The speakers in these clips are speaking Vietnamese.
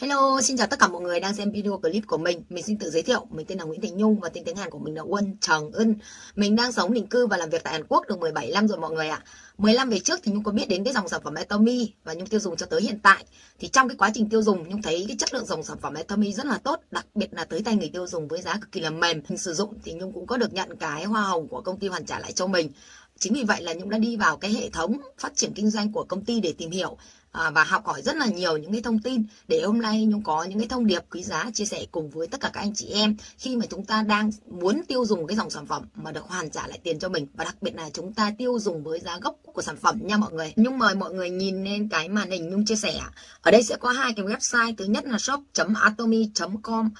Hello, xin chào tất cả mọi người đang xem video clip của mình. Mình xin tự giới thiệu, mình tên là Nguyễn Thành Nhung và tên tiếng Hàn của mình là Won Trần Ân. Mình đang sống định cư và làm việc tại Hàn Quốc được 17 năm rồi mọi người ạ. 15 về trước thì Nhung có biết đến cái dòng sản phẩm Atomy và Nhung tiêu dùng cho tới hiện tại. Thì trong cái quá trình tiêu dùng Nhung thấy cái chất lượng dòng sản phẩm Atomy rất là tốt, đặc biệt là tới tay người tiêu dùng với giá cực kỳ là mềm. Mình sử dụng thì Nhung cũng có được nhận cái hoa hồng của công ty hoàn trả lại cho mình. Chính vì vậy là Nhung đã đi vào cái hệ thống phát triển kinh doanh của công ty để tìm hiểu à, và học hỏi rất là nhiều những cái thông tin để hôm nay Nhung có những cái thông điệp quý giá chia sẻ cùng với tất cả các anh chị em khi mà chúng ta đang muốn tiêu dùng cái dòng sản phẩm mà được hoàn trả lại tiền cho mình và đặc biệt là chúng ta tiêu dùng với giá gốc của sản phẩm nha mọi người. Nhung mời mọi người nhìn lên cái màn hình Nhung chia sẻ. Ở đây sẽ có hai cái website, thứ nhất là shop.atomy.com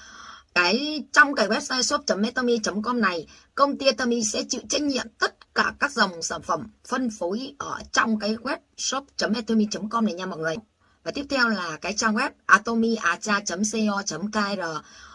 cái, trong cái website shop.metomy.com này, công ty Atomy sẽ chịu trách nhiệm tất cả các dòng sản phẩm phân phối ở trong cái web shop.atomy.com này nha mọi người. Và tiếp theo là cái trang web atomiacha.co.kr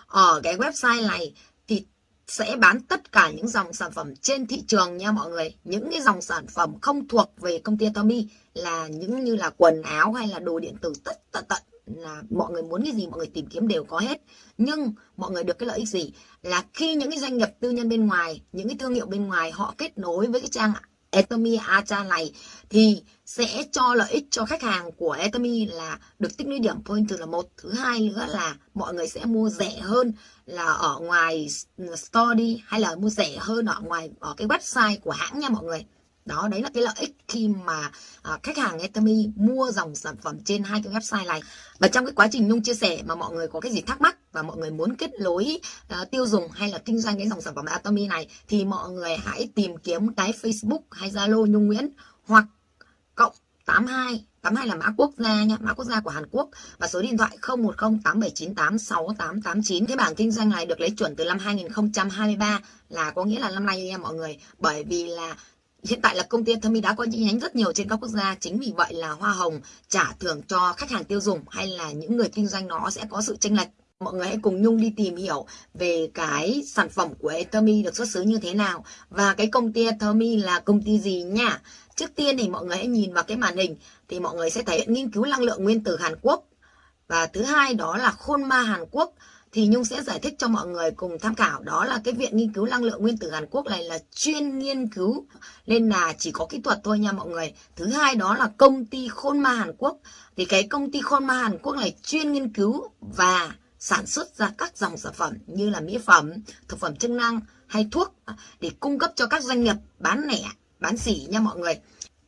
ở cái website này thì sẽ bán tất cả những dòng sản phẩm trên thị trường nha mọi người. Những cái dòng sản phẩm không thuộc về công ty Atomy là những như là quần áo hay là đồ điện tử tất tận tận là mọi người muốn cái gì, mọi người tìm kiếm đều có hết. Nhưng mọi người được cái lợi ích gì? Là khi những cái doanh nghiệp tư nhân bên ngoài, những cái thương hiệu bên ngoài họ kết nối với cái trang Etomi Acha này thì sẽ cho lợi ích cho khách hàng của Etomi là được tích lũy điểm point là một. Thứ hai nữa là mọi người sẽ mua rẻ hơn là ở ngoài store đi, hay là mua rẻ hơn ở ngoài, ở cái website của hãng nha mọi người đó đấy là cái lợi ích khi mà à, khách hàng Atomy mua dòng sản phẩm trên hai cái website này và trong cái quá trình nhung chia sẻ mà mọi người có cái gì thắc mắc và mọi người muốn kết nối uh, tiêu dùng hay là kinh doanh cái dòng sản phẩm Atomy này thì mọi người hãy tìm kiếm cái Facebook hay Zalo Nhung Nguyễn hoặc cộng 82 82 là mã quốc gia nha, mã quốc gia của Hàn Quốc và số điện thoại 010 8798 6889. Cái bảng kinh doanh này được lấy chuẩn từ năm 2023 là có nghĩa là năm nay nha mọi người, bởi vì là Hiện tại là công ty Thami đã có chi nhánh rất nhiều trên các quốc gia, chính vì vậy là hoa hồng trả thưởng cho khách hàng tiêu dùng hay là những người kinh doanh nó sẽ có sự chênh lệch. Mọi người hãy cùng Nhung đi tìm hiểu về cái sản phẩm của Atomy được xuất xứ như thế nào và cái công ty Atomy là công ty gì nha. Trước tiên thì mọi người hãy nhìn vào cái màn hình thì mọi người sẽ thấy nghiên cứu năng lượng nguyên tử Hàn Quốc. Và thứ hai đó là khôn ma Hàn Quốc thì Nhung sẽ giải thích cho mọi người cùng tham khảo đó là cái viện nghiên cứu năng lượng nguyên tử Hàn Quốc này là chuyên nghiên cứu nên là chỉ có kỹ thuật thôi nha mọi người. Thứ hai đó là công ty Khôn Ma Hàn Quốc thì cái công ty Khôn Ma Hàn Quốc này chuyên nghiên cứu và sản xuất ra các dòng sản phẩm như là mỹ phẩm, thực phẩm chức năng hay thuốc để cung cấp cho các doanh nghiệp bán lẻ, bán sỉ nha mọi người.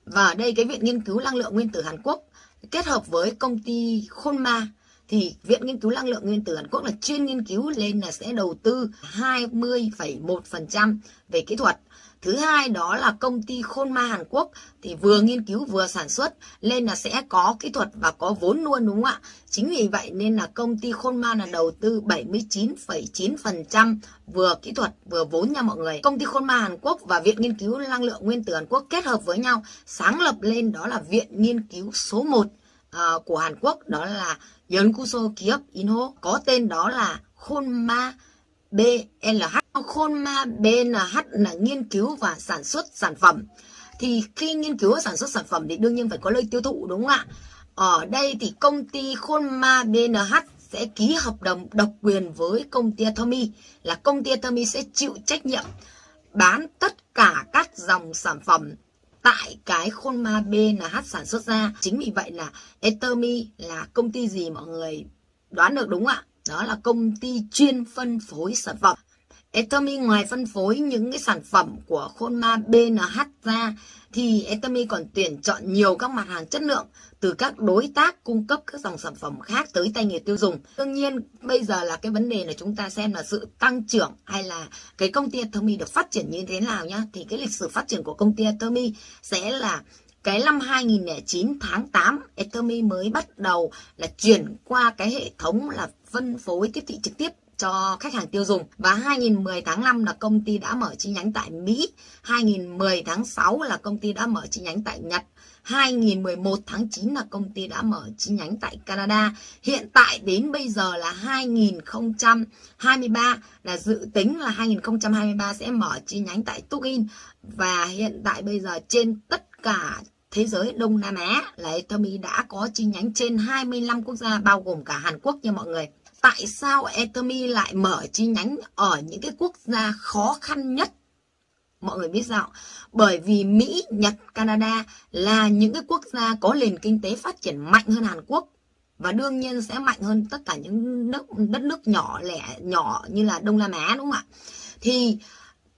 Và ở đây cái viện nghiên cứu năng lượng nguyên tử Hàn Quốc kết hợp với công ty Khôn Ma thì Viện Nghiên cứu Năng lượng Nguyên tử Hàn Quốc là chuyên nghiên cứu lên là sẽ đầu tư 20,1% về kỹ thuật. Thứ hai đó là công ty Khôn Ma Hàn Quốc thì vừa nghiên cứu vừa sản xuất nên là sẽ có kỹ thuật và có vốn luôn đúng không ạ? Chính vì vậy nên là công ty Khôn Ma là đầu tư 79,9% vừa kỹ thuật vừa vốn nha mọi người. Công ty Khôn Ma Hàn Quốc và Viện Nghiên cứu Năng lượng Nguyên tử Hàn Quốc kết hợp với nhau sáng lập lên đó là Viện Nghiên cứu số 1 uh, ờ, của Hàn Quốc đó là Yonkuso Kiep Inho có tên đó là Khonma BLH. Khonma Bnh là nghiên cứu và sản xuất sản phẩm. Thì khi nghiên cứu và sản xuất sản phẩm thì đương nhiên phải có nơi tiêu thụ, đúng không ạ? Ở đây thì công ty Khonma BNH sẽ ký hợp đồng độc quyền với công ty Atomy, là công ty Atomy sẽ chịu trách nhiệm bán tất cả các dòng sản phẩm tại cái khôn ma BNH sản xuất ra. Chính vì vậy là etermi là công ty gì mọi người đoán được đúng không ạ? Đó là công ty chuyên phân phối sản phẩm. Etomy ngoài phân phối những cái sản phẩm của khôn ma BNH ra, thì Etomy còn tuyển chọn nhiều các mặt hàng chất lượng từ các đối tác cung cấp các dòng sản phẩm khác tới tay người tiêu dùng. Đương nhiên, bây giờ là cái vấn đề là chúng ta xem là sự tăng trưởng hay là cái công ty Etomy được phát triển như thế nào nhá. Thì cái lịch sử phát triển của công ty Etomy sẽ là cái năm 2009 tháng 8 Etomy mới bắt đầu là chuyển qua cái hệ thống là phân phối tiếp thị trực tiếp cho khách hàng tiêu dùng và 2010 tháng 5 là công ty đã mở chi nhánh tại Mỹ 2010 tháng 6 là công ty đã mở chi nhánh tại Nhật 2011 tháng 9 là công ty đã mở chi nhánh tại Canada. Hiện tại đến bây giờ là 2023 là dự tính là 2023 sẽ mở chi nhánh tại Tukin và hiện tại bây giờ trên tất cả thế giới, Đông Nam Á, là Atomy đã có chi nhánh trên 25 quốc gia, bao gồm cả Hàn Quốc nha mọi người. Tại sao Etomy lại mở chi nhánh ở những cái quốc gia khó khăn nhất? Mọi người biết sao? Bởi vì Mỹ, Nhật, Canada là những cái quốc gia có nền kinh tế phát triển mạnh hơn Hàn Quốc và đương nhiên sẽ mạnh hơn tất cả những nước đất nước nhỏ lẻ nhỏ như là Đông Nam Á đúng không ạ? Thì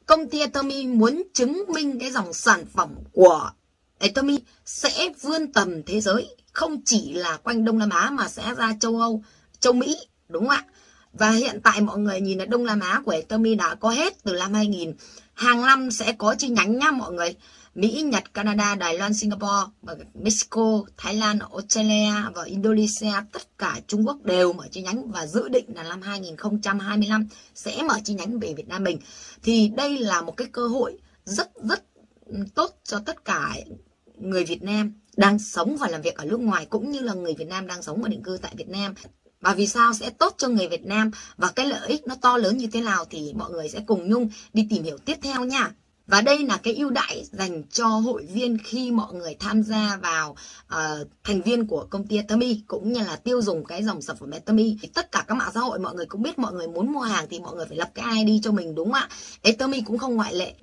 công ty Atomy muốn chứng minh cái dòng sản phẩm của Atomy sẽ vươn tầm thế giới, không chỉ là quanh Đông Nam Á mà sẽ ra châu Âu, châu Mỹ, đúng không ạ? Và hiện tại mọi người nhìn là Đông Nam Á của Etomi đã có hết từ năm 2000. Hàng năm sẽ có chi nhánh nha mọi người. Mỹ, Nhật, Canada, Đài Loan, Singapore, Mexico, Thái Lan, Australia và Indonesia, tất cả Trung Quốc đều mở chi nhánh và dự định là năm 2025 sẽ mở chi nhánh về Việt Nam mình. Thì đây là một cái cơ hội rất rất tốt cho tất cả người Việt Nam đang sống và làm việc ở nước ngoài cũng như là người Việt Nam đang sống và định cư tại Việt Nam. Và vì sao sẽ tốt cho người Việt Nam và cái lợi ích nó to lớn như thế nào thì mọi người sẽ cùng Nhung đi tìm hiểu tiếp theo nha. Và đây là cái ưu đãi dành cho hội viên khi mọi người tham gia vào uh, thành viên của công ty Atomy cũng như là tiêu dùng cái dòng sản phẩm Atomy. Tất cả các mạng xã hội mọi người cũng biết mọi người muốn mua hàng thì mọi người phải lập cái ID cho mình đúng không ạ? Atomy cũng không ngoại lệ.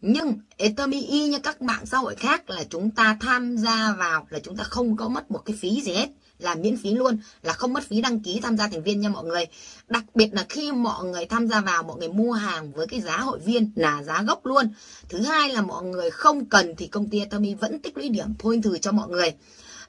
Nhưng Atomy y như các mạng xã hội khác là chúng ta tham gia vào là chúng ta không có mất một cái phí gì hết là miễn phí luôn, là không mất phí đăng ký tham gia thành viên nha mọi người. Đặc biệt là khi mọi người tham gia vào, mọi người mua hàng với cái giá hội viên là giá gốc luôn. Thứ hai là mọi người không cần thì công ty Atomy vẫn tích lũy điểm point thử cho mọi người.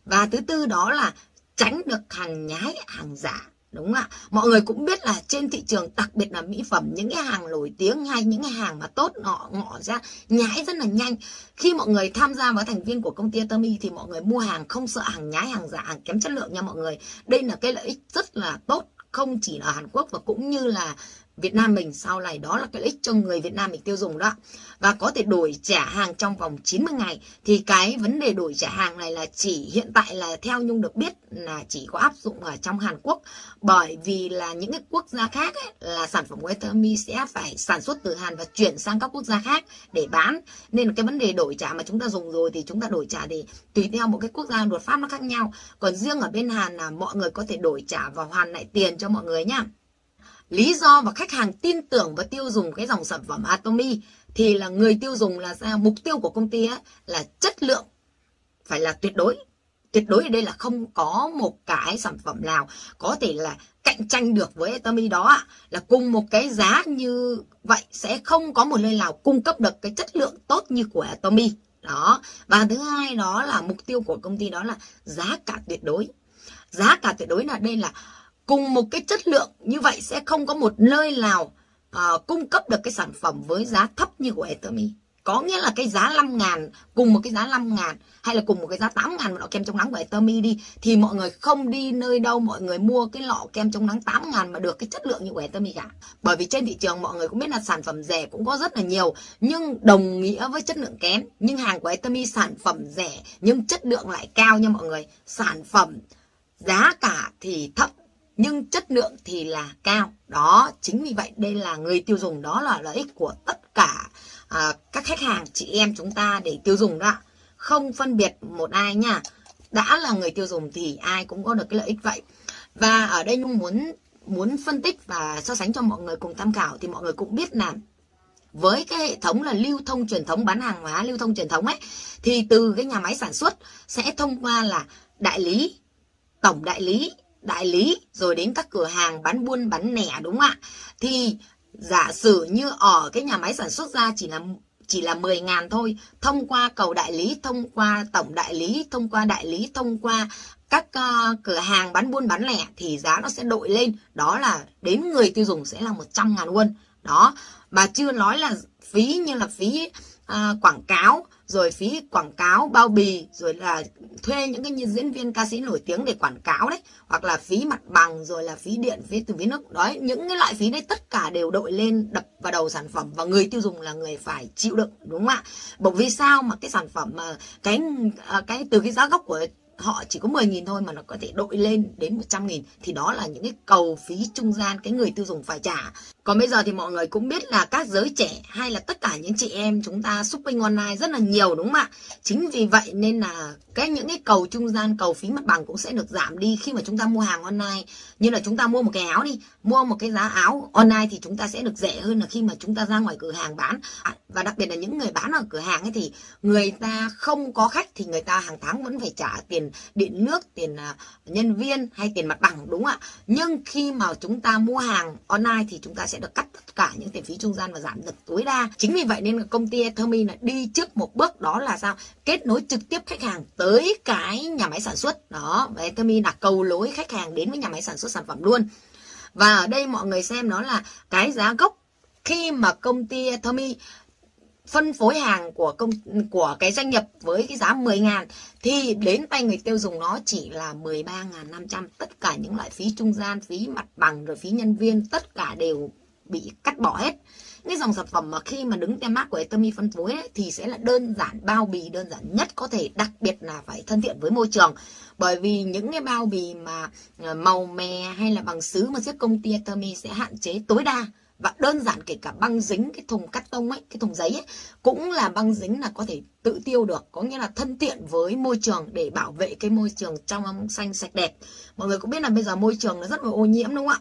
Và thứ tư đó là tránh được hàng nhái, hàng giả đúng không ạ. Mọi người cũng biết là trên thị trường, đặc biệt là mỹ phẩm, những cái hàng nổi tiếng hay những cái hàng mà tốt họ ngọ ra nhái rất là nhanh. Khi mọi người tham gia vào thành viên của công ty Atomy thì mọi người mua hàng không sợ hàng nhái, hàng giả, hàng kém chất lượng nha mọi người. Đây là cái lợi ích rất là tốt, không chỉ ở Hàn Quốc và cũng như là Việt Nam mình sau này đó là cái ích cho người Việt Nam mình tiêu dùng đó. Và có thể đổi trả hàng trong vòng 90 ngày. Thì cái vấn đề đổi trả hàng này là chỉ hiện tại là theo Nhung được biết là chỉ có áp dụng ở trong Hàn Quốc. Bởi vì là những cái quốc gia khác ấy, là sản phẩm của sẽ phải sản xuất từ Hàn và chuyển sang các quốc gia khác để bán. Nên cái vấn đề đổi trả mà chúng ta dùng rồi thì chúng ta đổi trả thì tùy theo một cái quốc gia luật pháp nó khác nhau. Còn riêng ở bên Hàn là mọi người có thể đổi trả và hoàn lại tiền cho mọi người nhá lý do và khách hàng tin tưởng và tiêu dùng cái dòng sản phẩm Atomy thì là người tiêu dùng là sao mục tiêu của công ty ấy, là chất lượng. Phải là tuyệt đối. Tuyệt đối ở đây là không có một cái sản phẩm nào có thể là cạnh tranh được với Atomy đó là cùng một cái giá như vậy sẽ không có một nơi nào cung cấp được cái chất lượng tốt như của Atomy. Đó. Và thứ hai đó là mục tiêu của công ty đó là giá cả tuyệt đối. Giá cả tuyệt đối là đây là cùng một cái chất lượng như vậy sẽ không có một nơi nào uh, cung cấp được cái sản phẩm với giá thấp như của Etomi. Có nghĩa là cái giá 5 ngàn cùng một cái giá 5 ngàn hay là cùng một cái giá 8 ngàn lọ kem chống nắng của Atomy đi thì mọi người không đi nơi đâu mọi người mua cái lọ kem chống nắng 8 ngàn mà được cái chất lượng như của Etomi cả. Bởi vì trên thị trường mọi người cũng biết là sản phẩm rẻ cũng có rất là nhiều nhưng đồng nghĩa với chất lượng kém. Nhưng hàng của Etomi sản phẩm rẻ nhưng chất lượng lại cao nha mọi người. Sản phẩm giá cả thì thấp nhưng chất lượng thì là cao. Đó chính vì vậy đây là người tiêu dùng đó là lợi ích của tất cả à, các khách hàng chị em chúng ta để tiêu dùng đó. Không phân biệt một ai nha. Đã là người tiêu dùng thì ai cũng có được cái lợi ích vậy. Và ở đây nhung muốn muốn phân tích và so sánh cho mọi người cùng tham khảo thì mọi người cũng biết là với cái hệ thống là lưu thông truyền thống bán hàng hóa lưu thông truyền thống ấy thì từ cái nhà máy sản xuất sẽ thông qua là đại lý tổng đại lý đại lý rồi đến các cửa hàng bán buôn bán lẻ đúng không ạ? Thì giả sử như ở cái nhà máy sản xuất ra chỉ là chỉ là 10 ngàn thôi thông qua cầu đại lý thông qua tổng đại lý thông qua đại lý thông qua các uh, cửa hàng bán buôn bán lẻ thì giá nó sẽ đội lên đó là đến người tiêu dùng sẽ là 100 ngàn won đó mà chưa nói là phí như là phí uh, quảng cáo rồi phí quảng cáo bao bì rồi là thuê những cái diễn viên ca sĩ nổi tiếng để quảng cáo đấy hoặc là phí mặt bằng rồi là phí điện phí từ phí nước đấy những cái loại phí đấy tất cả đều đội lên đập vào đầu sản phẩm và người tiêu dùng là người phải chịu đựng đúng không ạ bởi vì sao mà cái sản phẩm mà cái à, cái từ cái giá gốc của họ chỉ có 10.000 thôi mà nó có thể đội lên đến 100.000 thì đó là những cái cầu phí trung gian cái người tiêu dùng phải trả. Còn bây giờ thì mọi người cũng biết là các giới trẻ hay là tất cả những chị em chúng ta shopping online rất là nhiều đúng không ạ? Chính vì vậy nên là cái những cái cầu trung gian, cầu phí mặt bằng cũng sẽ được giảm đi khi mà chúng ta mua hàng online. Như là chúng ta mua một cái áo đi, mua một cái giá áo online thì chúng ta sẽ được rẻ hơn là khi mà chúng ta ra ngoài cửa hàng bán. À, và đặc biệt là những người bán ở cửa hàng ấy thì người ta không có khách thì người ta hàng tháng vẫn phải trả tiền điện nước, tiền à, nhân viên hay tiền mặt bằng đúng không ạ? Nhưng khi mà chúng ta mua hàng online thì chúng ta sẽ sẽ được cắt tất cả những tiền phí trung gian và giảm được tối đa. Chính vì vậy nên công ty Ethermi là đi trước một bước đó là sao? Kết nối trực tiếp khách hàng tới cái nhà máy sản xuất. Đó, và Ethermi là cầu lối khách hàng đến với nhà máy sản xuất sản phẩm luôn. Và ở đây mọi người xem nó là cái giá gốc khi mà công ty Ethermi phân phối hàng của công của cái doanh nghiệp với cái giá 10 ngàn thì đến tay người tiêu dùng nó chỉ là 13.500 tất cả những loại phí trung gian phí mặt bằng rồi phí nhân viên tất cả đều bị cắt bỏ hết. Cái dòng sản phẩm mà khi mà đứng tem mát của Etomi phân phối ấy, thì sẽ là đơn giản bao bì đơn giản nhất có thể đặc biệt là phải thân thiện với môi trường. Bởi vì những cái bao bì mà ờ, màu mè hay là bằng sứ mà chiếc công ty Etomi sẽ hạn chế tối đa và đơn giản kể cả băng dính cái thùng cắt tông ấy cái thùng giấy ấy cũng là băng dính là có thể tự tiêu được. Có nghĩa là thân thiện với môi trường để bảo vệ cái môi trường trong xanh sạch đẹp. Mọi người cũng biết là bây giờ môi trường nó rất là ô nhiễm đúng không ạ?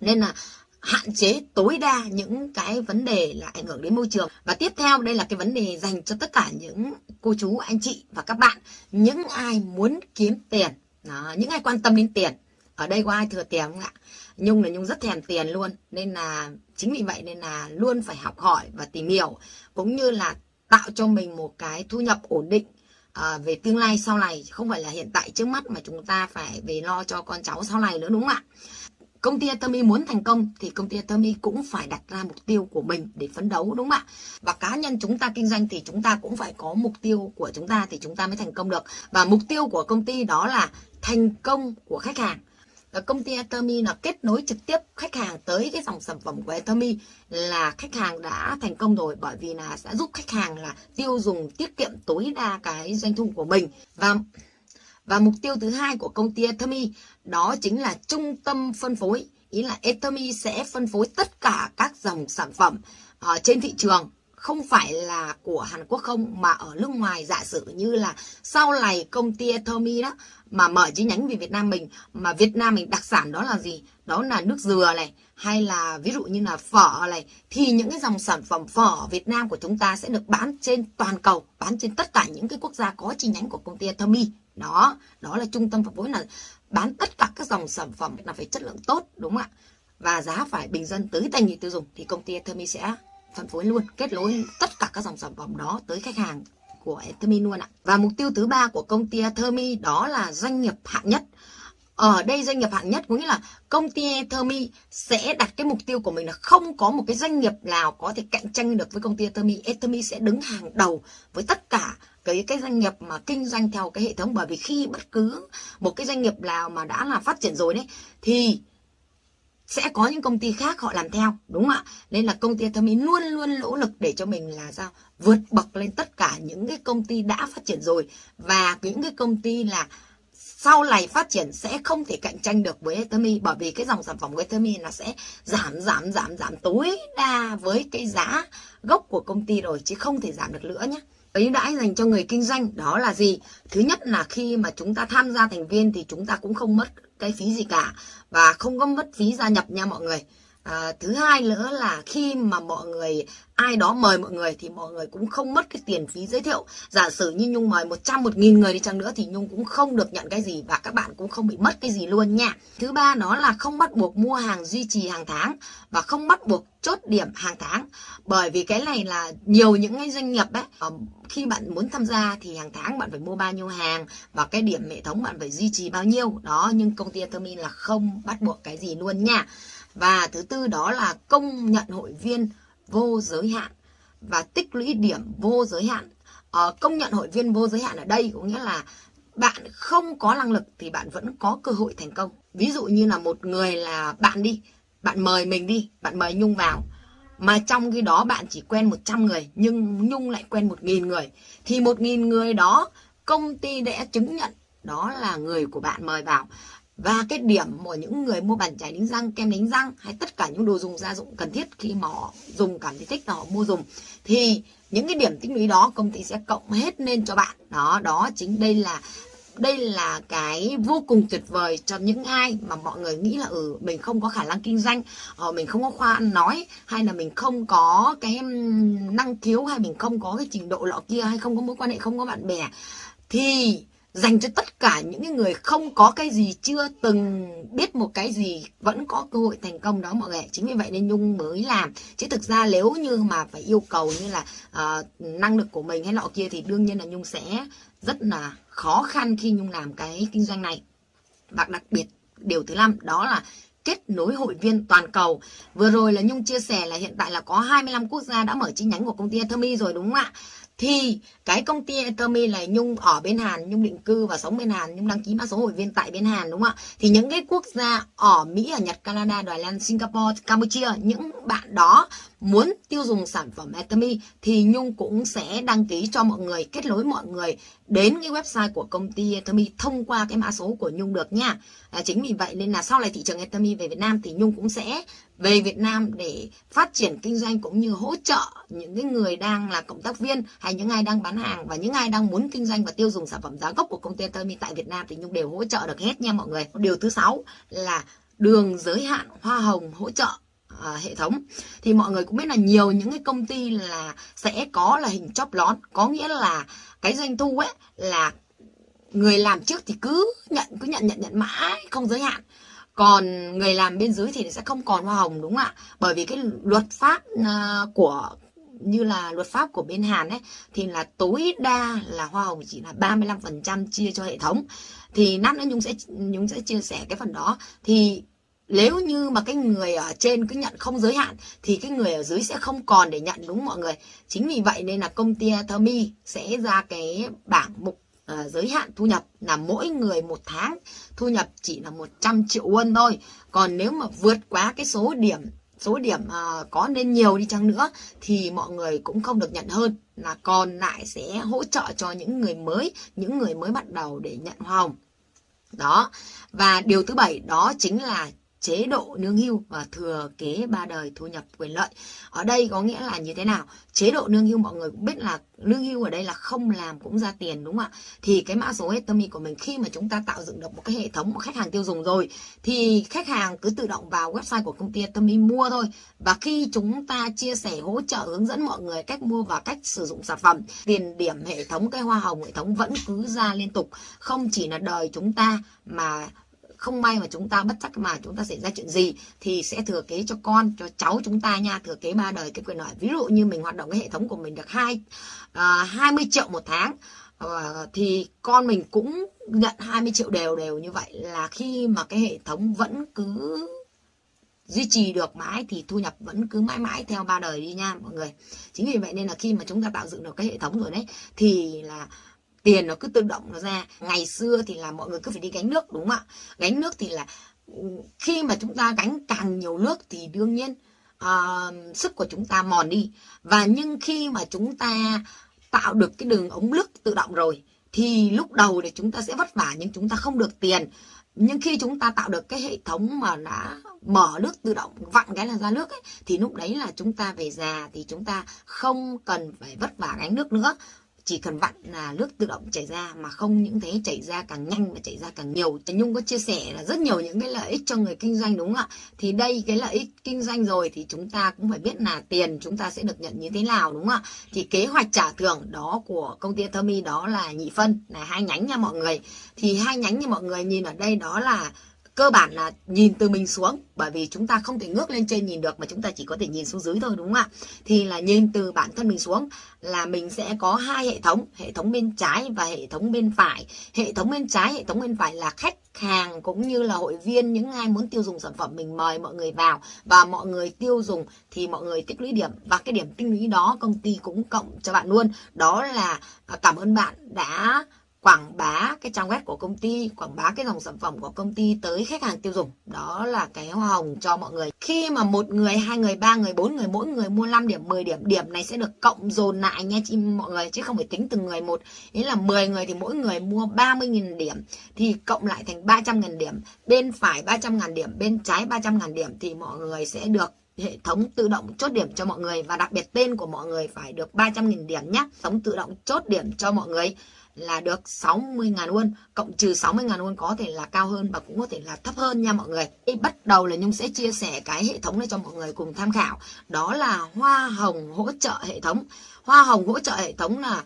Nên là hạn chế tối đa những cái vấn đề là ảnh hưởng đến môi trường. Và tiếp theo đây là cái vấn đề dành cho tất cả những cô chú anh chị và các bạn. Những ai muốn kiếm tiền. Đó, những ai quan tâm đến tiền. Ở đây có ai thừa tiền không ạ? Nhung là Nhung rất thèm tiền luôn nên là chính vì vậy nên là luôn phải học hỏi và tìm hiểu cũng như là tạo cho mình một cái thu nhập ổn định à, về tương lai sau này. Không phải là hiện tại trước mắt mà chúng ta phải về lo cho con cháu sau này nữa đúng không ạ? Công ty Atomy muốn thành công thì công ty Atomy cũng phải đặt ra mục tiêu của mình để phấn đấu, đúng không ạ? Và cá nhân chúng ta kinh doanh thì chúng ta cũng phải có mục tiêu của chúng ta thì chúng ta mới thành công được. Và mục tiêu của công ty đó là thành công của khách hàng công ty Atomy là kết nối trực tiếp khách hàng tới cái dòng sản phẩm của Atomy là khách hàng đã thành công rồi, bởi vì là sẽ giúp khách hàng là tiêu dùng, tiết kiệm tối đa cái doanh thu của mình và và mục tiêu thứ hai của công ty Atomy đó chính là trung tâm phân phối. Ý là Atomy sẽ phân phối tất cả các dòng sản phẩm uh, trên thị trường không phải là của Hàn Quốc không mà ở nước ngoài giả sử như là sau này công ty Atomy đó mà mở chi nhánh về Việt Nam mình mà Việt Nam mình đặc sản đó là gì? Đó là nước dừa này hay là ví dụ như là phở này thì những cái dòng sản phẩm phở Việt Nam của chúng ta sẽ được bán trên toàn cầu, bán trên tất cả những cái quốc gia có chi nhánh của công ty Atomy. Đó, đó là trung tâm phân phối là bán tất cả các dòng sản phẩm là phải chất lượng tốt đúng không ạ? Và giá phải bình dân tới tay người tiêu dùng thì công ty Atomy sẽ phân phối luôn, kết nối tất cả các dòng sản phẩm đó tới khách hàng của Ethermi luôn ạ. Và mục tiêu thứ ba của công ty Ethermi đó là doanh nghiệp hạng nhất. Ở đây doanh nghiệp hạng nhất có nghĩa là công ty Ethermi sẽ đặt cái mục tiêu của mình là không có một cái doanh nghiệp nào có thể cạnh tranh được với công ty Ethermi. Ethermi sẽ đứng hàng đầu với tất cả cái cái doanh nghiệp mà kinh doanh theo cái hệ thống bởi vì khi bất cứ một cái doanh nghiệp nào mà đã là phát triển rồi đấy thì sẽ có những công ty khác họ làm theo, đúng không ạ? Nên là công ty Thơm luôn luôn nỗ lực để cho mình là sao? Vượt bậc lên tất cả những cái công ty đã phát triển rồi. Và những cái công ty là sau này phát triển sẽ không thể cạnh tranh được với Ethermi bởi vì cái dòng sản phẩm của Ethermi nó sẽ giảm giảm giảm giảm tối đa với cái giá gốc của công ty rồi, chứ không thể giảm được nữa nhé ưu đãi dành cho người kinh doanh, đó là gì? Thứ nhất là khi mà chúng ta tham gia thành viên thì chúng ta cũng không mất cái phí gì cả. Và không có mất phí gia nhập nha mọi người à, thứ hai nữa là khi mà mọi người ai đó mời mọi người thì mọi người cũng không mất cái tiền phí giới thiệu. Giả sử như nhung mời 100 một nghìn người đi chăng nữa thì nhung cũng không được nhận cái gì và các bạn cũng không bị mất cái gì luôn nha. Thứ ba nó là không bắt buộc mua hàng duy trì hàng tháng và không bắt buộc chốt điểm hàng tháng. Bởi vì cái này là nhiều những cái doanh nghiệp ấy ờ, khi bạn muốn tham gia thì hàng tháng bạn phải mua bao nhiêu hàng và cái điểm hệ thống bạn phải duy trì bao nhiêu. Đó nhưng công ty Atomin là không bắt buộc cái gì luôn nha và thứ tư đó là công nhận hội viên vô giới hạn và tích lũy điểm vô giới hạn. Ờ, công nhận hội viên vô giới hạn ở đây có nghĩa là bạn không có năng lực thì bạn vẫn có cơ hội thành công. Ví dụ như là một người là bạn đi, bạn mời mình đi, bạn mời Nhung vào. Mà trong khi đó bạn chỉ quen 100 người nhưng Nhung lại quen 1.000 người. Thì 1.000 người đó công ty đã chứng nhận đó là người của bạn mời vào và cái điểm của những người mua bàn chải đánh răng kem đánh răng hay tất cả những đồ dùng gia dụng cần thiết khi mà họ dùng cảm thấy thích là họ mua dùng thì những cái điểm tích lũy đó công ty sẽ cộng hết lên cho bạn. Đó đó chính đây là đây là cái vô cùng tuyệt vời cho những ai mà mọi người nghĩ là ừ mình không có khả năng kinh doanh ờ, mình không có khoa ăn nói hay là mình không có cái năng khiếu hay mình không có cái trình độ lọ kia hay không có mối quan hệ không có bạn bè thì dành cho tất cả những người không có cái gì chưa từng biết một cái gì vẫn có cơ hội thành công đó mọi người chính vì vậy nên nhung mới làm chứ thực ra nếu như mà phải yêu cầu như là uh, năng lực của mình hay nọ kia thì đương nhiên là nhung sẽ rất là khó khăn khi nhung làm cái kinh doanh này và đặc biệt điều thứ năm đó là kết nối hội viên toàn cầu. Vừa rồi là Nhung chia sẻ là hiện tại là có 25 quốc gia đã mở chi nhánh của công ty Atomy rồi đúng không ạ? Thì cái công ty Atomy là Nhung ở bên Hàn, Nhung định cư và sống bên Hàn, Nhung đăng ký mã số hội viên tại bên Hàn đúng không ạ? Thì những cái quốc gia ở Mỹ, ở Nhật, Canada, Đài Loan, Singapore, Campuchia, những bạn đó muốn tiêu dùng sản phẩm Atomy thì Nhung cũng sẽ đăng ký cho mọi người, kết nối mọi người đến cái website của công ty Atomy thông qua cái mã số của Nhung được nha. À, chính vì vậy nên là sau này thị trường Atomy về Việt Nam thì Nhung cũng sẽ về Việt Nam để phát triển kinh doanh cũng như hỗ trợ những cái người đang là cộng tác viên hay những ai đang bán hàng và những ai đang muốn kinh doanh và tiêu dùng sản phẩm giá gốc của công ty Atomy tại Việt Nam thì Nhung đều hỗ trợ được hết nha mọi người. Điều thứ sáu là đường giới hạn hoa hồng hỗ trợ à, hệ thống. Thì mọi người cũng biết là nhiều những cái công ty là sẽ có là hình chóp lón. Có nghĩa là cái doanh thu ấy là người làm trước thì cứ nhận cứ nhận nhận nhận mãi không giới hạn. Còn người làm bên dưới thì sẽ không còn hoa hồng đúng không ạ? Bởi vì cái luật pháp à, của như là luật pháp của bên Hàn ấy thì là tối đa là hoa hồng chỉ là 35% chia cho hệ thống. Thì nát nữa Nhung sẽ Nhung sẽ chia sẻ cái phần đó. Thì nếu như mà cái người ở trên cứ nhận không giới hạn thì cái người ở dưới sẽ không còn để nhận đúng mọi người? Chính vì vậy nên là công ty thermi sẽ ra cái bảng mục uh, giới hạn thu nhập là mỗi người một tháng thu nhập chỉ là 100 triệu won thôi. Còn nếu mà vượt quá cái số điểm số điểm uh, có nên nhiều đi chăng nữa thì mọi người cũng không được nhận hơn. Là còn lại sẽ hỗ trợ cho những người mới những người mới bắt đầu để nhận hoa hồng. Đó. Và điều thứ bảy đó chính là chế độ lương hưu và thừa kế ba đời thu nhập quyền lợi. Ở đây có nghĩa là như thế nào? Chế độ lương hưu mọi người cũng biết là lương hưu ở đây là không làm cũng ra tiền đúng không ạ? Thì cái mã số Etomi của mình khi mà chúng ta tạo dựng được một cái hệ thống một khách hàng tiêu dùng rồi thì khách hàng cứ tự động vào website của công ty Etomi mua thôi. Và khi chúng ta chia sẻ hỗ trợ hướng dẫn mọi người cách mua và cách sử dụng sản phẩm, tiền điểm hệ thống cái hoa hồng hệ thống vẫn cứ ra liên tục, không chỉ là đời chúng ta mà không may mà chúng ta bất chắc mà chúng ta xảy ra chuyện gì thì sẽ thừa kế cho con cho cháu chúng ta nha. Thừa kế ba đời cái quyền lợi. Ví dụ như mình hoạt động cái hệ thống của mình được hai à, hai mươi triệu một tháng uh, thì con mình cũng nhận 20 triệu đều đều như vậy. Là khi mà cái hệ thống vẫn cứ duy trì được mãi thì thu nhập vẫn cứ mãi mãi theo ba đời đi nha mọi người. Chính vì vậy nên là khi mà chúng ta tạo dựng được cái hệ thống rồi đấy thì là tiền nó cứ tự động nó ra. Ngày xưa thì là mọi người cứ phải đi gánh nước đúng không ạ? Gánh nước thì là ừ, khi mà chúng ta gánh càng nhiều nước thì đương nhiên uh, sức của chúng ta mòn đi. Và nhưng khi mà chúng ta tạo được cái đường ống nước tự động rồi thì lúc đầu thì chúng ta sẽ vất vả nhưng chúng ta không được tiền. Nhưng khi chúng ta tạo được cái hệ thống mà đã mở nước tự động vặn cái là ra nước ấy, thì lúc đấy là chúng ta về già thì chúng ta không cần phải vất vả gánh nước nữa chỉ cần vặn là nước tự động chảy ra, mà không những thế, chảy ra càng nhanh và chảy ra càng nhiều. Nhung có chia sẻ là rất nhiều những cái lợi ích cho người kinh doanh, đúng không ạ? Thì đây, cái lợi ích kinh doanh rồi thì chúng ta cũng phải biết là tiền chúng ta sẽ được nhận như thế nào, đúng không ạ? Thì kế hoạch trả thưởng đó của công ty Thermi đó là nhị phân, là hai nhánh nha mọi người. Thì hai nhánh như mọi người nhìn ở đây đó là cơ bản là nhìn từ mình xuống, bởi vì chúng ta không thể ngước lên trên nhìn được mà chúng ta chỉ có thể nhìn xuống dưới thôi, đúng không ạ? Thì là nhìn từ bản thân mình xuống là mình sẽ có hai hệ thống hệ thống bên trái và hệ thống bên phải. Hệ thống bên trái, hệ thống bên phải là khách hàng cũng như là hội viên, những ai muốn tiêu dùng sản phẩm mình mời mọi người vào và mọi người tiêu dùng thì mọi người tích lũy điểm và cái điểm tích lũy đó công ty cũng cộng cho bạn luôn. Đó là à, cảm ơn bạn đã quảng bá cái trang web của công ty, quảng bá cái dòng sản phẩm của công ty tới khách hàng tiêu dùng. Đó là cái hoa hồng cho mọi người. Khi mà một người, hai người, ba người, bốn người, mỗi người mua 5 điểm, 10 điểm, điểm này sẽ được cộng dồn lại nha chị mọi người chứ không phải tính từng người một. Ý là 10 người thì mỗi người mua 30.000 điểm thì cộng lại thành 300.000 điểm. Bên phải 300.000 điểm, bên trái 300.000 điểm thì mọi người sẽ được hệ thống tự động chốt điểm cho mọi người và đặc biệt tên của mọi người phải được 300.000 điểm nhé. Hệ thống tự động chốt điểm cho mọi người là được 60.000 won cộng trừ 60.000 won có thể là cao hơn và cũng có thể là thấp hơn nha mọi người. thì bắt đầu là Nhung sẽ chia sẻ cái hệ thống này cho mọi người cùng tham khảo. Đó là hoa hồng hỗ trợ hệ thống. Hoa hồng hỗ trợ hệ thống là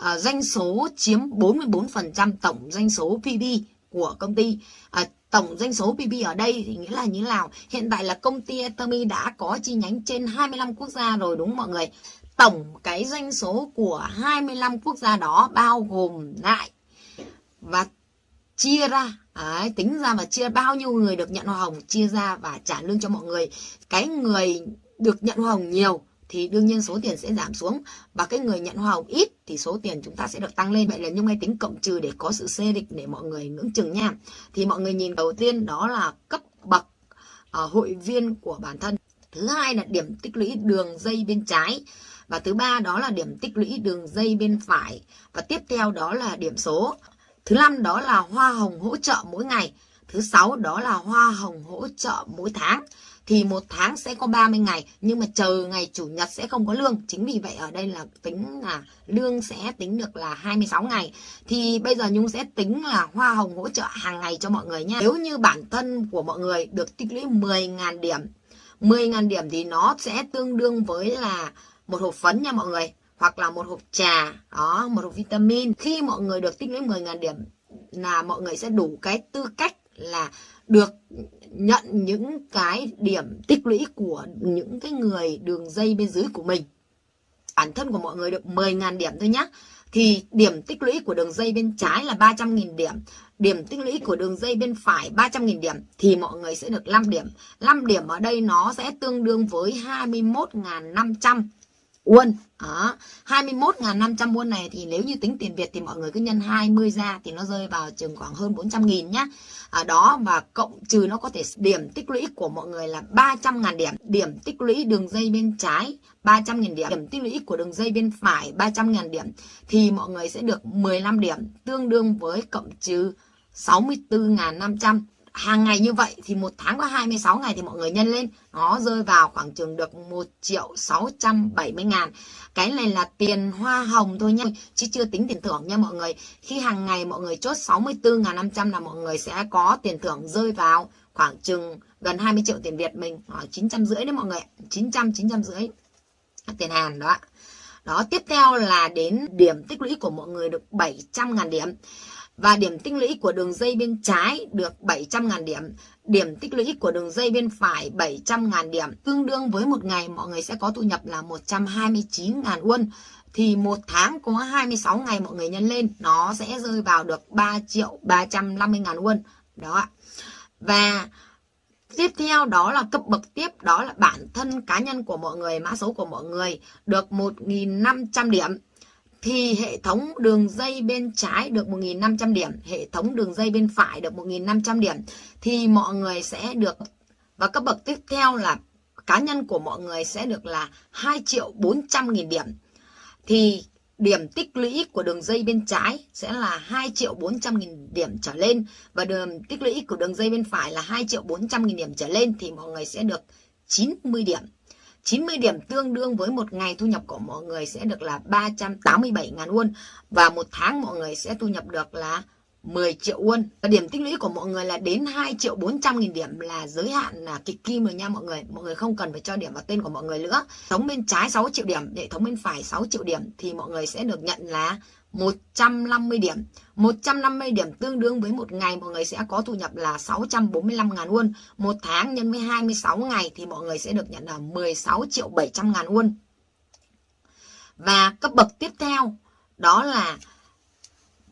uh, doanh số chiếm 44% tổng doanh số PB của công ty. Uh, tổng doanh số PB ở đây thì nghĩa là như nào? Hiện tại là công ty Atomy đã có chi nhánh trên 25 quốc gia rồi đúng không mọi người? Tổng cái doanh số của 25 quốc gia đó bao gồm lại và chia ra. Đấy, tính ra và chia bao nhiêu người được nhận hoa hồng chia ra và trả lương cho mọi người. Cái người được nhận hoa hồng nhiều thì đương nhiên số tiền sẽ giảm xuống và cái người nhận hoa hồng ít thì số tiền chúng ta sẽ được tăng lên. Vậy là nhưng hay tính cộng trừ để có sự xê địch để mọi người ngưỡng chừng nha. Thì mọi người nhìn đầu tiên đó là cấp bậc uh, hội viên của bản thân. Thứ hai là điểm tích lũy đường dây bên trái và thứ ba đó là điểm tích lũy đường dây bên phải. Và tiếp theo đó là điểm số. Thứ năm đó là hoa hồng hỗ trợ mỗi ngày. Thứ sáu đó là hoa hồng hỗ trợ mỗi tháng. Thì một tháng sẽ có 30 ngày, nhưng mà chờ ngày chủ nhật sẽ không có lương. Chính vì vậy ở đây là tính là lương sẽ tính được là 26 ngày. Thì bây giờ Nhung sẽ tính là hoa hồng hỗ trợ hàng ngày cho mọi người nha. Nếu như bản thân của mọi người được tích lũy 10.000 điểm 10.000 điểm thì nó sẽ tương đương với là một hộp phấn nha mọi người, hoặc là một hộp trà, đó, một hộp vitamin. Khi mọi người được tích lũy 10.000 điểm là mọi người sẽ đủ cái tư cách là được nhận những cái điểm tích lũy của những cái người đường dây bên dưới của mình. Bản thân của mọi người được 10.000 điểm thôi nhé thì điểm tích lũy của đường dây bên trái là 300.000 điểm điểm tích lũy của đường dây bên phải 300.000 điểm, thì mọi người sẽ được 5 điểm. 5 điểm ở đây nó sẽ tương đương với 21.500 won. Đó. 21.500 won này thì nếu như tính tiền Việt thì mọi người cứ nhân 20 ra thì nó rơi vào chừng khoảng hơn 400 nghìn nhá. À, đó và cộng trừ nó có thể điểm tích lũy của mọi người là 300.000 điểm. Điểm tích lũy đường dây bên trái 300.000 điểm. Điểm tích lũy của đường dây bên phải 300.000 điểm. Thì mọi người sẽ được 15 điểm tương đương với cộng trừ 64.500 hàng ngày như vậy thì một tháng có 26 ngày thì mọi người nhân lên. Nó rơi vào khoảng chừng được 1 triệu 670 ngàn. Cái này là tiền hoa hồng thôi nha. Chứ chưa tính tiền thưởng nha mọi người. Khi hàng ngày mọi người chốt 64.500 là mọi người sẽ có tiền thưởng rơi vào khoảng chừng gần 20 triệu tiền Việt mình. Ờ, khoảng 900 rưỡi đấy mọi người 900 900 rưỡi tiền Hàn đó đó, tiếp theo là đến điểm tích lũy của mọi người được 700.000 điểm và điểm tích lũy của đường dây bên trái được 700.000 điểm. Điểm tích lũy của đường dây bên phải 700.000 điểm. Tương đương với một ngày mọi người sẽ có thu nhập là 129.000 won. Thì một tháng có 26 ngày mọi người nhân lên nó sẽ rơi vào được 3 triệu 350.000 won. Đó ạ. Và Tiếp theo đó là cấp bậc tiếp, đó là bản thân cá nhân của mọi người, mã số của mọi người được 1.500 điểm thì hệ thống đường dây bên trái được 1.500 điểm, hệ thống đường dây bên phải được 1.500 điểm thì mọi người sẽ được và cấp bậc tiếp theo là cá nhân của mọi người sẽ được là 2 triệu 400 nghìn điểm. Thì điểm tích lũy của đường dây bên trái sẽ là 2 triệu 400 nghìn điểm trở lên và đường tích lũy của đường dây bên phải là 2 triệu 400 nghìn điểm trở lên thì mọi người sẽ được 90 điểm. 90 điểm tương đương với một ngày thu nhập của mọi người sẽ được là 387 ngàn won và một tháng mọi người sẽ thu nhập được là 10 triệu won. Và điểm tích lũy của mọi người là đến 2 triệu 400 nghìn điểm là giới hạn là kịch kim rồi nha mọi người. Mọi người không cần phải cho điểm vào tên của mọi người nữa. Thống bên trái 6 triệu điểm, hệ thống bên phải 6 triệu điểm thì mọi người sẽ được nhận là 150 điểm. 150 điểm tương đương với một ngày mọi người sẽ có thu nhập là 645 ngàn won. Một tháng nhân với 26 ngày thì mọi người sẽ được nhận là 16 triệu 700 ngàn won. Và cấp bậc tiếp theo đó là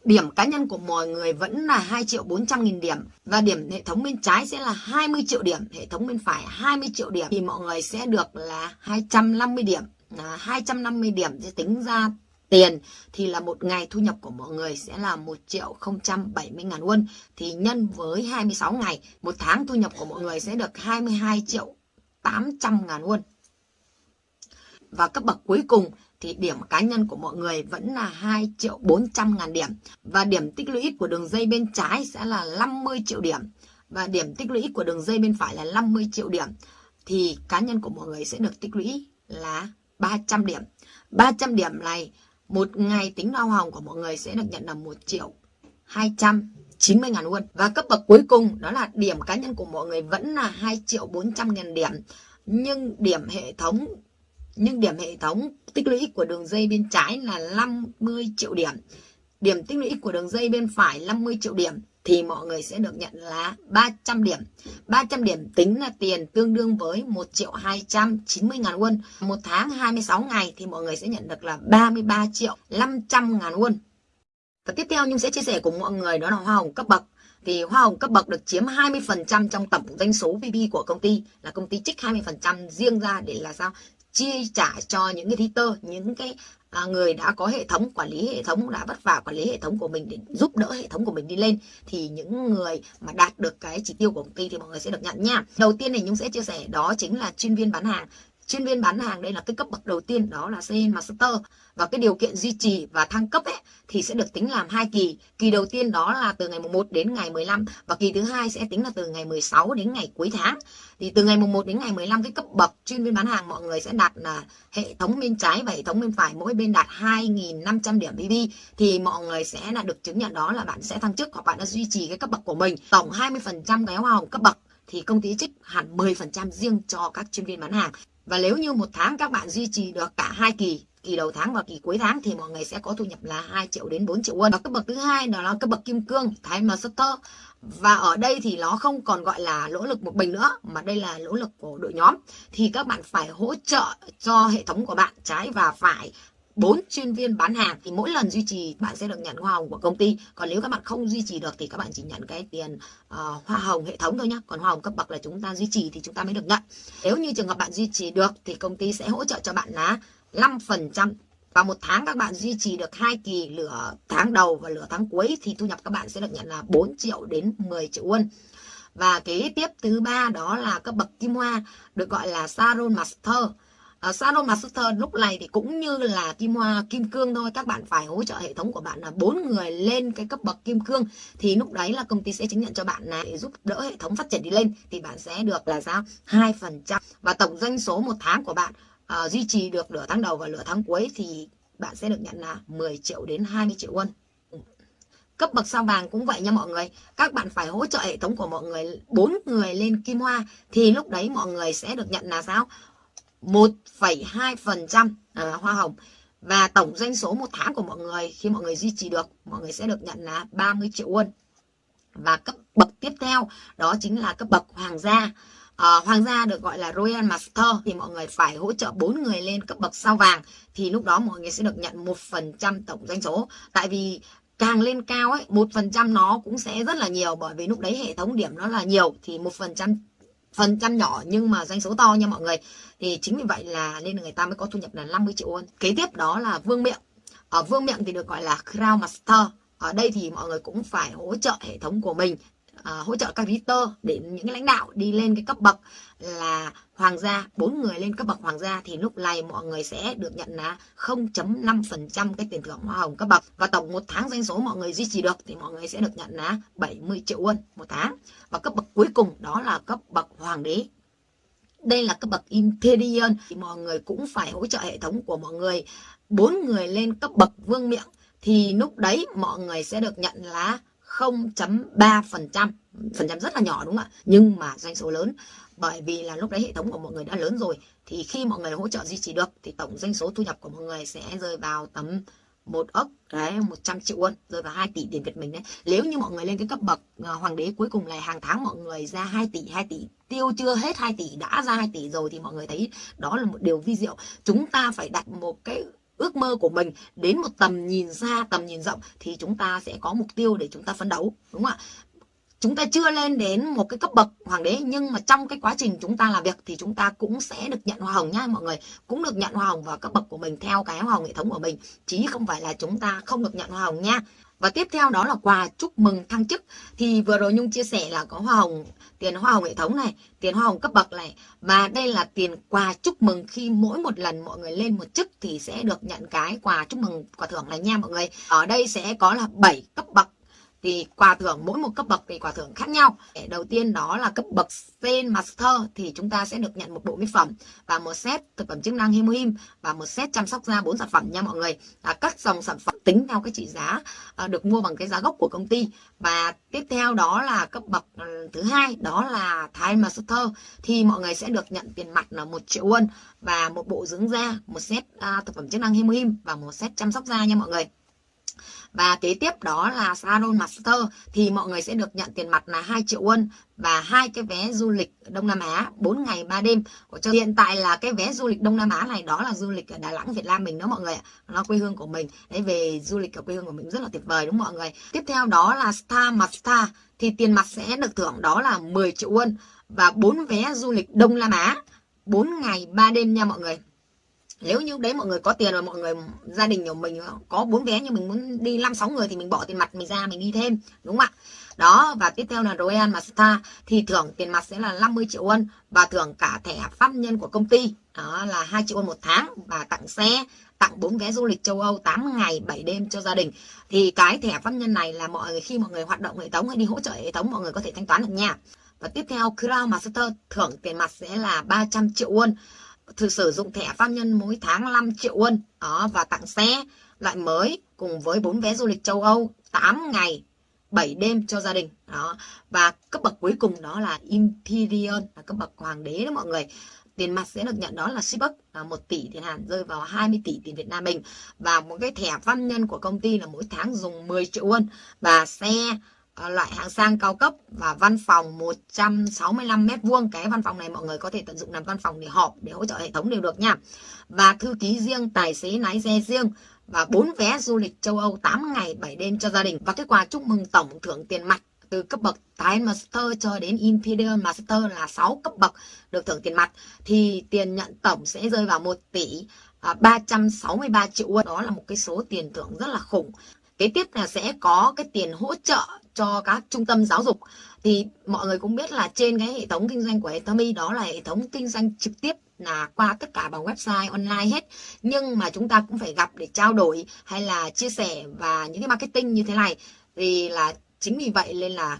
điểm cá nhân của mọi người vẫn là 2 triệu 400 nghìn điểm. Và điểm hệ thống bên trái sẽ là 20 triệu điểm, hệ thống bên phải 20 triệu điểm. Thì mọi người sẽ được là 250 điểm. À, 250 điểm sẽ tính ra tiền, thì là một ngày thu nhập của mọi người sẽ là 1 triệu 070 ngàn won. Thì nhân với 26 ngày, một tháng thu nhập của mọi người sẽ được 22 triệu 800 ngàn won. Và cấp bậc cuối cùng, thì điểm cá nhân của mọi người vẫn là 2 triệu 400 ngàn điểm. Và điểm tích lũy của đường dây bên trái sẽ là 50 triệu điểm. Và điểm tích lũy của đường dây bên phải là 50 triệu điểm. Thì cá nhân của mọi người sẽ được tích lũy là 300 điểm. 300 điểm này một ngày tính hoa hồng của mọi người sẽ được nhận là 1 triệu 290 ngàn won. Và cấp bậc cuối cùng, đó là điểm cá nhân của mọi người vẫn là 2 triệu 400 ngàn điểm. Nhưng điểm hệ thống, nhưng điểm hệ thống tích lũy của đường dây bên trái là 50 triệu điểm. Điểm tích lũy của đường dây bên phải 50 triệu điểm thì mọi người sẽ được nhận là 300 điểm. 300 điểm tính là tiền tương đương với 1 triệu 290 ngàn won. Một tháng 26 ngày thì mọi người sẽ nhận được là 33 triệu 500 ngàn won. Và tiếp theo Nhung sẽ chia sẻ cùng mọi người đó là hoa hồng cấp bậc. Thì hoa hồng cấp bậc được chiếm 20% trong tổng doanh số VP của công ty, là công ty trích 20% riêng ra để là sao? chia trả cho những cái thí tơ, những cái à, người đã có hệ thống quản lý hệ thống đã vất vả quản lý hệ thống của mình để giúp đỡ hệ thống của mình đi lên thì những người mà đạt được cái chỉ tiêu của công ty thì mọi người sẽ được nhận nha. Đầu tiên thì nhung sẽ chia sẻ đó chính là chuyên viên bán hàng chuyên viên bán hàng đây là cái cấp bậc đầu tiên, đó là Sales Master và cái điều kiện duy trì và thăng cấp ấy, thì sẽ được tính làm hai kỳ. Kỳ đầu tiên đó là từ ngày mùng 1 đến ngày 15 và kỳ thứ hai sẽ tính là từ ngày 16 đến ngày cuối tháng. Thì từ ngày mùng 1 đến ngày 15 cái cấp bậc chuyên viên bán hàng mọi người sẽ đạt là hệ thống bên trái và hệ thống bên phải, mỗi bên đạt 2.500 điểm BB thì mọi người sẽ là được chứng nhận đó là bạn sẽ thăng chức hoặc bạn đã duy trì cái cấp bậc của mình. Tổng 20% cái hoa hồng cấp bậc, thì công ty trích hẳn 10% riêng cho các chuyên viên bán hàng và nếu như một tháng các bạn duy trì được cả hai kỳ kỳ đầu tháng và kỳ cuối tháng thì mọi người sẽ có thu nhập là 2 triệu đến 4 triệu won. Và cấp bậc thứ hai đó là cấp bậc kim cương, thái master. Và ở đây thì nó không còn gọi là nỗ lực một mình nữa mà đây là nỗ lực của đội nhóm. Thì các bạn phải hỗ trợ cho hệ thống của bạn trái và phải bốn chuyên viên bán hàng thì mỗi lần duy trì bạn sẽ được nhận hoa hồng của công ty. Còn nếu các bạn không duy trì được thì các bạn chỉ nhận cái tiền uh, hoa hồng hệ thống thôi nhá. Còn hoa hồng cấp bậc là chúng ta duy trì thì chúng ta mới được nhận. Nếu như trường hợp bạn duy trì được thì công ty sẽ hỗ trợ cho bạn là 5% và một tháng các bạn duy trì được hai kỳ lửa tháng đầu và lửa tháng cuối thì thu nhập các bạn sẽ được nhận là 4 triệu đến 10 triệu won. Và kế tiếp thứ ba đó là cấp bậc kim hoa được gọi là Saron Master. Ờ, uh, Shadow Master lúc này thì cũng như là kim hoa kim cương thôi. Các bạn phải hỗ trợ hệ thống của bạn là bốn người lên cái cấp bậc kim cương. Thì lúc đấy là công ty sẽ chứng nhận cho bạn là để giúp đỡ hệ thống phát triển đi lên. Thì bạn sẽ được là sao hai phần trăm. Và tổng doanh số một tháng của bạn uh, duy trì được nửa tháng đầu và nửa tháng cuối thì bạn sẽ được nhận là 10 triệu đến 20 triệu won. Cấp bậc sao vàng cũng vậy nha mọi người. Các bạn phải hỗ trợ hệ thống của mọi người bốn người lên kim hoa thì lúc đấy mọi người sẽ được nhận là sao? 1,2% à, hoa hồng. Và tổng doanh số một tháng của mọi người khi mọi người duy trì được mọi người sẽ được nhận là 30 triệu won. Và cấp bậc tiếp theo đó chính là cấp bậc hoàng gia. À, hoàng gia được gọi là Royal Master thì mọi người phải hỗ trợ bốn người lên cấp bậc sao vàng thì lúc đó mọi người sẽ được nhận một phần trăm tổng doanh số. Tại vì càng lên cao ấy một phần trăm nó cũng sẽ rất là nhiều bởi vì lúc đấy hệ thống điểm nó là nhiều thì một phần trăm phần trăm nhỏ nhưng mà doanh số to nha mọi người. Thì chính vì vậy là nên người ta mới có thu nhập là 50 triệu won. Kế tiếp đó là vương miệng. Ở vương miệng thì được gọi là crown master. Ở đây thì mọi người cũng phải hỗ trợ hệ thống của mình uh, hỗ trợ các reader để những lãnh đạo đi lên cái cấp bậc là hoàng gia bốn người lên cấp bậc hoàng gia thì lúc này mọi người sẽ được nhận là 0.5% cái tiền thưởng hoa hồng cấp bậc. Và tổng một tháng doanh số mọi người duy trì được thì mọi người sẽ được nhận là 70 triệu won một tháng. Và cấp bậc cuối cùng đó là cấp bậc hoàng đế. Đây là cấp bậc Imperial. Thì mọi người cũng phải hỗ trợ hệ thống của mọi người. Bốn người lên cấp bậc vương miệng thì lúc đấy mọi người sẽ được nhận là 0.3%, phần trăm rất là nhỏ đúng không ạ? Nhưng mà doanh số lớn bởi vì là lúc đấy hệ thống của mọi người đã lớn rồi thì khi mọi người hỗ trợ duy trì được thì tổng doanh số thu nhập của mọi người sẽ rơi vào tầm một ốc đấy 100 triệu won rơi vào 2 tỷ tiền Việt mình đấy nếu như mọi người lên cái cấp bậc à, hoàng đế cuối cùng này hàng tháng mọi người ra 2 tỷ 2 tỷ tiêu chưa hết 2 tỷ đã ra 2 tỷ rồi thì mọi người thấy đó là một điều vi diệu chúng ta phải đặt một cái ước mơ của mình đến một tầm nhìn xa, tầm nhìn rộng thì chúng ta sẽ có mục tiêu để chúng ta phấn đấu, đúng không ạ? Chúng ta chưa lên đến một cái cấp bậc hoàng đế, nhưng mà trong cái quá trình chúng ta làm việc thì chúng ta cũng sẽ được nhận hoa hồng nhá mọi người. Cũng được nhận hoa hồng vào cấp bậc của mình theo cái hoa hồng hệ thống của mình chứ không phải là chúng ta không được nhận hoa hồng nha. Và tiếp theo đó là quà chúc mừng thăng chức. Thì vừa rồi nhung chia sẻ là có hoa hồng tiền hoa hồng hệ thống này, tiền hoa hồng cấp bậc này. Và đây là tiền quà chúc mừng khi mỗi một lần mọi người lên một chức thì sẽ được nhận cái quà chúc mừng quà thưởng này nha mọi người. Ở đây sẽ có là 7 cấp bậc thì quà thưởng mỗi một cấp bậc thì quà thưởng khác nhau. Đầu tiên đó là cấp bậc Zen Master thì chúng ta sẽ được nhận một bộ mỹ phẩm và một set thực phẩm chức năng Hemohim và một set chăm sóc da bốn sản phẩm nha mọi người. À, các dòng sản phẩm tính theo cái trị giá à, được mua bằng cái giá gốc của công ty. Và tiếp theo đó là cấp bậc ừ, thứ hai đó là Time Master. Thì mọi người sẽ được nhận tiền mặt là một triệu won và một bộ dưỡng da một set à, thực phẩm chức năng Hemohim và một set chăm sóc da nha mọi người và kế tiếp đó là Salon Master, thì mọi người sẽ được nhận tiền mặt là 2 triệu won và hai cái vé du lịch Đông Nam Á 4 ngày 3 đêm. Của cho hiện tại là cái vé du lịch Đông Nam Á này đó là du lịch ở Đà Nẵng, Việt Nam mình đó mọi người ạ. Nó quê hương của mình. Đấy, về du lịch ở quê hương của mình rất là tuyệt vời đúng không mọi người? Tiếp theo đó là Star Master, thì tiền mặt sẽ được thưởng đó là 10 triệu won và 4 vé du lịch Đông Nam Á 4 ngày 3 đêm nha mọi người nếu như đấy mọi người có tiền và mọi người, gia đình của mình có bốn vé nhưng mình muốn đi năm sáu người thì mình bỏ tiền mặt mình ra mình đi thêm, đúng không ạ? Đó, và tiếp theo là Royal Master thì thưởng tiền mặt sẽ là 50 triệu won và thưởng cả thẻ pháp nhân của công ty. Đó là 2 triệu won một tháng và tặng xe, tặng bốn vé du lịch châu Âu 8 ngày 7 đêm cho gia đình. Thì cái thẻ pháp nhân này là mọi người, khi mọi người hoạt động hệ thống hay đi hỗ trợ hệ thống, mọi người có thể thanh toán được nha. Và tiếp theo Crown Master thưởng tiền mặt sẽ là 300 triệu won thử sử dụng thẻ pháp nhân mỗi tháng 5 triệu won. Đó, và tặng xe loại mới cùng với bốn vé du lịch châu Âu 8 ngày 7 đêm cho gia đình. Đó, và cấp bậc cuối cùng đó là Imperial là cấp bậc hoàng đế đó mọi người. Tiền mặt sẽ được nhận đó là ship là 1 tỷ tiền Hàn, rơi vào 20 tỷ tiền Việt Nam mình và một cái thẻ pháp nhân của công ty là mỗi tháng dùng 10 triệu won. Và xe Ờ, loại hạng sang cao cấp và văn phòng 165 mét vuông. Cái văn phòng này mọi người có thể tận dụng làm văn phòng để họp, để hỗ trợ hệ thống đều được nha. Và thư ký riêng, tài xế lái xe riêng và bốn vé du lịch châu Âu 8 ngày 7 đêm cho gia đình. Và cái quà chúc mừng tổng thưởng tiền mặt từ cấp bậc Time Master cho đến Imperial Master là 6 cấp bậc được thưởng tiền mặt. Thì tiền nhận tổng sẽ rơi vào 1 tỷ à, 363 triệu won. Đó là một cái số tiền thưởng rất là khủng kế tiếp là sẽ có cái tiền hỗ trợ cho các trung tâm giáo dục. Thì mọi người cũng biết là trên cái hệ thống kinh doanh của Atomy, đó là hệ thống kinh doanh trực tiếp là qua tất cả bằng website online hết. Nhưng mà chúng ta cũng phải gặp để trao đổi hay là chia sẻ và những cái marketing như thế này. Thì là chính vì vậy nên là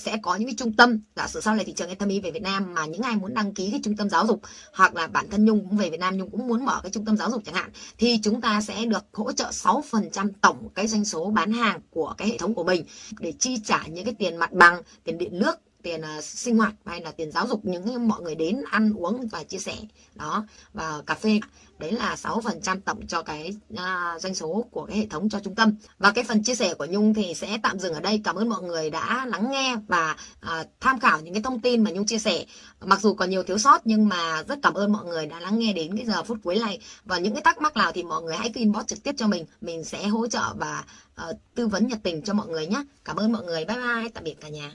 sẽ có những cái trung tâm, giả sử sau này thị trường Etomy về Việt Nam mà những ai muốn đăng ký cái trung tâm giáo dục hoặc là bản thân Nhung cũng về Việt Nam, Nhung cũng muốn mở cái trung tâm giáo dục chẳng hạn, thì chúng ta sẽ được hỗ trợ 6% tổng cái doanh số bán hàng của cái hệ thống của mình để chi trả những cái tiền mặt bằng, tiền điện nước tiền uh, sinh hoạt hay là tiền giáo dục những mọi người đến ăn uống và chia sẻ. Đó và cà phê đấy là 6% tổng cho cái uh, doanh số của cái hệ thống cho trung tâm. Và cái phần chia sẻ của Nhung thì sẽ tạm dừng ở đây. Cảm ơn mọi người đã lắng nghe và uh, tham khảo những cái thông tin mà Nhung chia sẻ. Mặc dù còn nhiều thiếu sót nhưng mà rất cảm ơn mọi người đã lắng nghe đến cái giờ phút cuối này. Và những cái thắc mắc nào thì mọi người hãy inbox trực tiếp cho mình. Mình sẽ hỗ trợ và uh, tư vấn nhiệt tình cho mọi người nhé. Cảm ơn mọi người. Bye bye. Tạm biệt cả nhà.